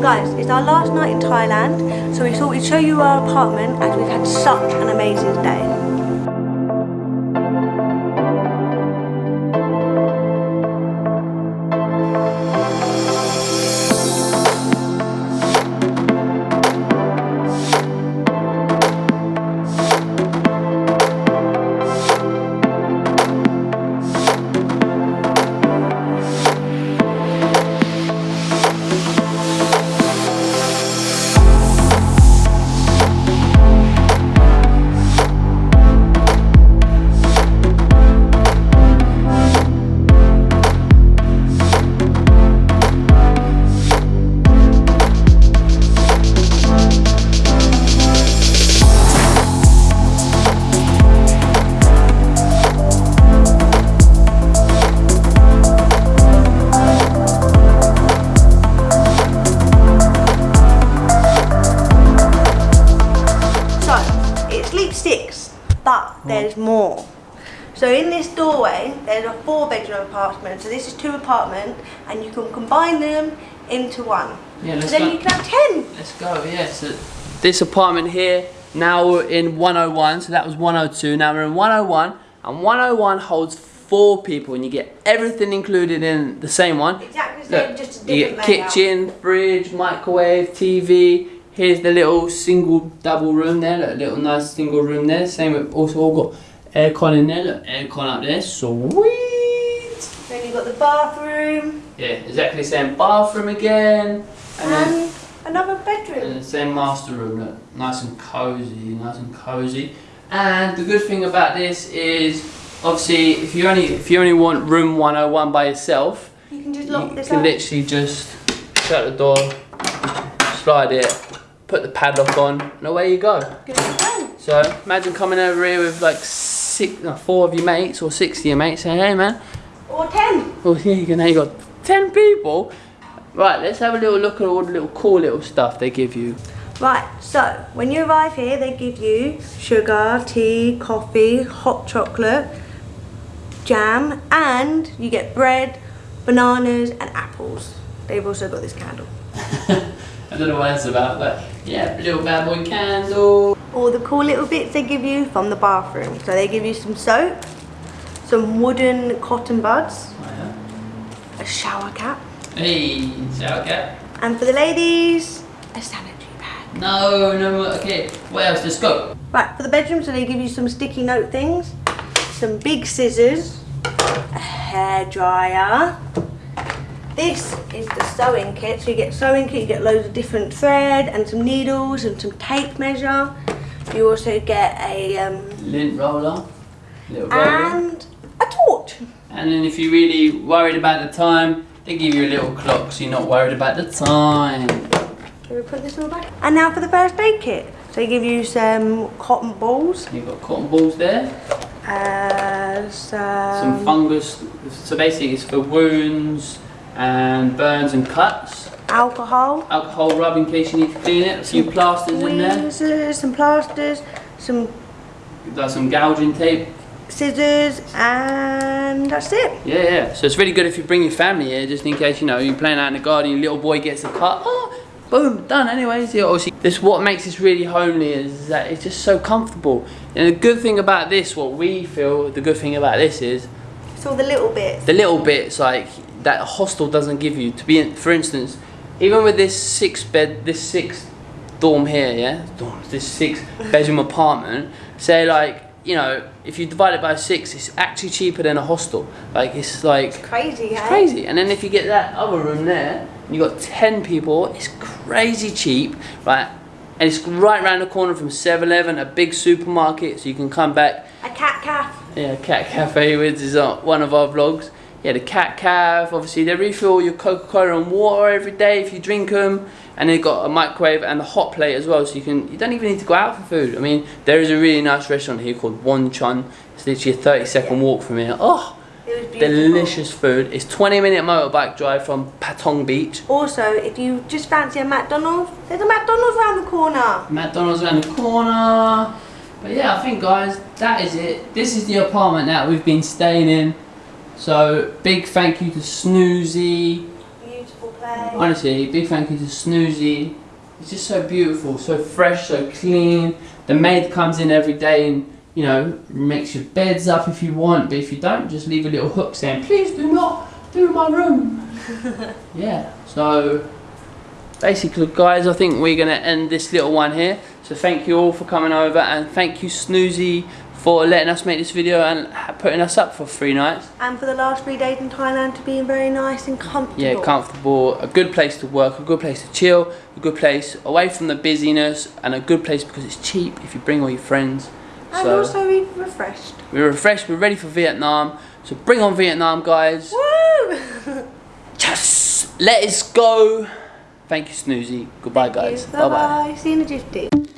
Guys, it's our last night in Thailand, so we thought we'd show you our apartment as we've had such an amazing day. There's more. So in this doorway, there's a four bedroom apartment. So this is two apartments and you can combine them into one. Yeah, let's then go. you can have ten. Let's go, yeah. So this apartment here, now we're in 101, so that was 102. Now we're in 101, and 101 holds four people, and you get everything included in the same one. Exactly the same, Look, just a you get layout. kitchen, fridge, microwave, TV. Here's the little single double room there, look, little nice single room there. Same with also all got aircon in there, look, aircon up there, sweet. Then you've got the bathroom Yeah, exactly the same bathroom again. And then and another and bedroom. the same master room, look, nice and cozy, nice and cozy. And the good thing about this is, obviously, if you only if you only want room 101 by yourself, You can just lock you this can up. literally just shut the door, slide it, put the padlock on, and away you go. So imagine coming over here with like six, no, four of your mates or six of your mates, saying, "Hey man, Or ten. well, here you go. Now you got ten people." Right, let's have a little look at all the little cool little stuff they give you. Right, so when you arrive here, they give you sugar, tea, coffee, hot chocolate, jam, and you get bread, bananas, and apples. They've also got this candle. I don't know what it's about, but yeah, little bad boy candle. All the cool little bits they give you from the bathroom. So they give you some soap, some wooden cotton buds, Oh, yeah. a shower cap, Hey, shower cap. and for the ladies, a sanitary pad. No, no, okay. What else? Let's go. Right, for the bedroom, so they give you some sticky note things, some big scissors, a hairdryer. This is the sewing kit. So you get sewing kit, you get loads of different thread and some needles and some tape measure. You also get a um, Lint roller. Little roller. and a torch. And then if you're really worried about the time, they give you a little clock so you're not worried about the time. Can we put this all back? And now for the first aid kit. So they give you some cotton balls, You've got cotton balls there. uh, Some some fungus. So basically it's for wounds and burns and cuts. alcohol, Alcohol rub in case you need to clean it. A few plasters in there. some plasters, some Got some gouging tape. scissors, and that's it. Yeah, yeah. So it's really good if you bring your family here, just in case you know you're playing out in the garden, your little boy gets a cut. Oh, boom, done. Anyways, yeah, obviously, this what makes this really homely is that it's just so comfortable. And the good thing about this, what we feel, the good thing about this is It's all the little bits. the little bits like that a hostel doesn't give you. To be, in, for instance, even with this six bed, this six dorm here, yeah, dorm, this six bedroom apartment. Say like you know, if you divide it by six, it's actually cheaper than a hostel. Like it's like Crazy, hey? crazy. And then if you get that other room there, and you got 10 people, it's crazy cheap, right? And it's right around the corner from 7-Eleven, a big supermarket, so you can come back. A cat cafe. Yeah, Cat Cafe, which is uh, one of our vlogs. Yeah, the Cat Cafe, obviously they refill your Coca-Cola and water every day if you drink them. And they've got a microwave and a hot plate as well, so you can you don't even need to go out for food. I mean, there is a really nice restaurant here called Won Chun. It's literally a 30 second walk from here. Oh, delicious food. It's 20 minute motorbike drive from Patong Beach. Also, if you just fancy a McDonald's, there's a McDonald's around the corner. McDonald's around the corner. But yeah, I think guys, that is it. This is the apartment that we've been staying in. So big thank you to Snoozy. Beautiful place. Honestly, big thank you to Snoozy. It's just so beautiful, so fresh, so clean. The maid comes in every day and you know makes your beds up if you want, but if you don't, just leave a little hook saying, "Please do not do my room." yeah. So basically, guys, I think we're gonna end this little one here. So thank you all for coming over, and thank you Snoozy for letting us make this video and putting us up for three nights. And for the last three days in Thailand to being very nice and comfortable. Yeah, comfortable, a good place to work, a good place to chill, a good place away from the busyness, and a good place because it's cheap if you bring all your friends. And so also be refreshed. we're refreshed, we're ready for Vietnam. So bring on Vietnam, guys. Woo! Yes, let us go. Thank you, Snoozy. Goodbye, guys. Bye bye. See you in the gifty.